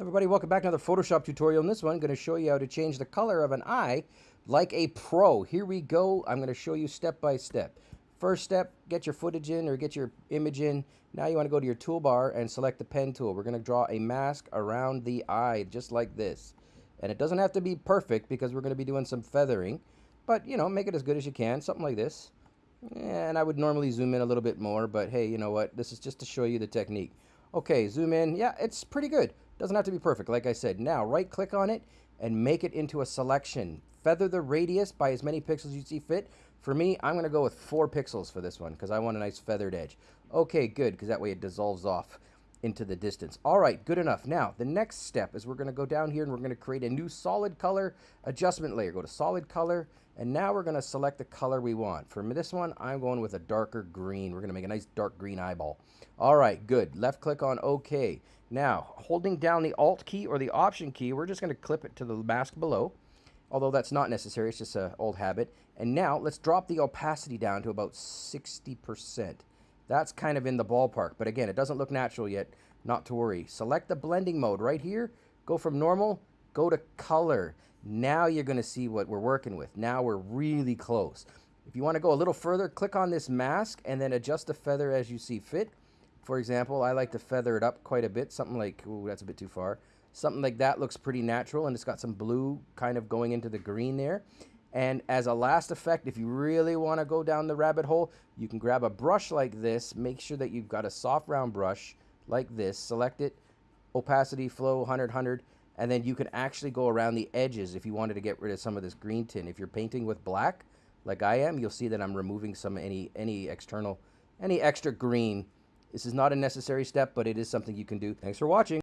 everybody, welcome back to another Photoshop tutorial. In this one, I'm going to show you how to change the color of an eye like a pro. Here we go. I'm going to show you step by step. First step, get your footage in or get your image in. Now you want to go to your toolbar and select the pen tool. We're going to draw a mask around the eye just like this. And it doesn't have to be perfect because we're going to be doing some feathering. But, you know, make it as good as you can, something like this. And I would normally zoom in a little bit more, but hey, you know what? This is just to show you the technique. Okay, zoom in. Yeah, it's pretty good. Doesn't have to be perfect, like I said. Now, right-click on it and make it into a selection. Feather the radius by as many pixels you see fit. For me, I'm going to go with 4 pixels for this one because I want a nice feathered edge. Okay, good, because that way it dissolves off into the distance. All right, good enough. Now, the next step is we're going to go down here and we're going to create a new solid color adjustment layer. Go to solid color, and now we're going to select the color we want. For this one, I'm going with a darker green. We're going to make a nice dark green eyeball. All right, good. Left click on OK. Now, holding down the Alt key or the Option key, we're just going to clip it to the mask below. Although that's not necessary, it's just an old habit. And now, let's drop the opacity down to about 60%. That's kind of in the ballpark. But again, it doesn't look natural yet. Not to worry. Select the blending mode right here. Go from normal, go to color. Now you're going to see what we're working with. Now we're really close. If you want to go a little further, click on this mask and then adjust the feather as you see fit. For example, I like to feather it up quite a bit. Something like, ooh, that's a bit too far. Something like that looks pretty natural, and it's got some blue kind of going into the green there. And as a last effect, if you really want to go down the rabbit hole, you can grab a brush like this. Make sure that you've got a soft round brush like this. Select it, opacity, flow, 100, 100. And then you can actually go around the edges if you wanted to get rid of some of this green tint. If you're painting with black, like I am, you'll see that I'm removing some any any external, any extra green this is not a necessary step, but it is something you can do. Thanks for watching.